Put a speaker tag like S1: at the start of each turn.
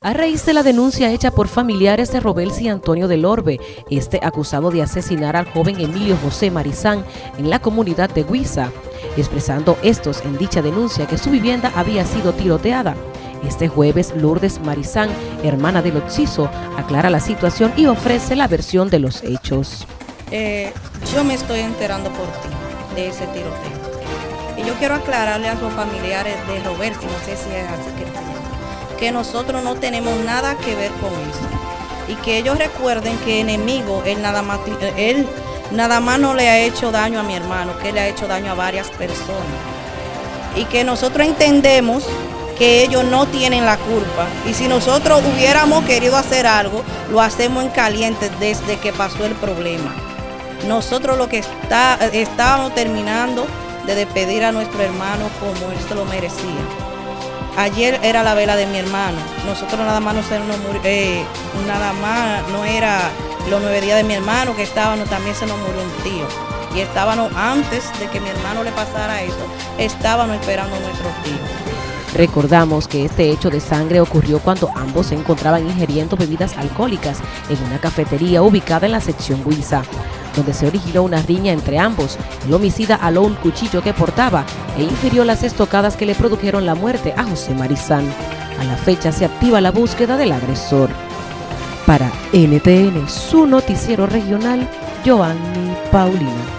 S1: A raíz de la denuncia hecha por familiares de Robelsi Antonio del Orbe, este acusado de asesinar al joven Emilio José Marizán en la comunidad de Huiza, expresando estos en dicha denuncia que su vivienda había sido tiroteada. Este jueves, Lourdes Marizán, hermana del occiso, aclara la situación y ofrece la versión de los hechos.
S2: Eh, yo me estoy enterando por ti de ese tiroteo. Y yo quiero aclararle a los familiares de Roberto, no sé si es así que que nosotros no tenemos nada que ver con eso. Y que ellos recuerden que enemigo, él nada más, él nada más no le ha hecho daño a mi hermano, que le ha hecho daño a varias personas. Y que nosotros entendemos que ellos no tienen la culpa. Y si nosotros hubiéramos querido hacer algo, lo hacemos en caliente desde que pasó el problema. Nosotros lo que está, estábamos terminando de despedir a nuestro hermano como él se lo merecía. Ayer era la vela de mi hermano. Nosotros nada más no, se nos murió, eh, nada más no era los nueve días de mi hermano que estábamos, también se nos murió un tío. Y estábamos, antes de que mi hermano le pasara eso, estábamos esperando a nuestro tío.
S1: Recordamos que este hecho de sangre ocurrió cuando ambos se encontraban ingiriendo bebidas alcohólicas en una cafetería ubicada en la sección Huiza donde se originó una riña entre ambos. El homicida aló un cuchillo que portaba e infirió las estocadas que le produjeron la muerte a José Marizán. A la fecha se activa la búsqueda del agresor. Para NTN, su noticiero regional, Joanny Paulino.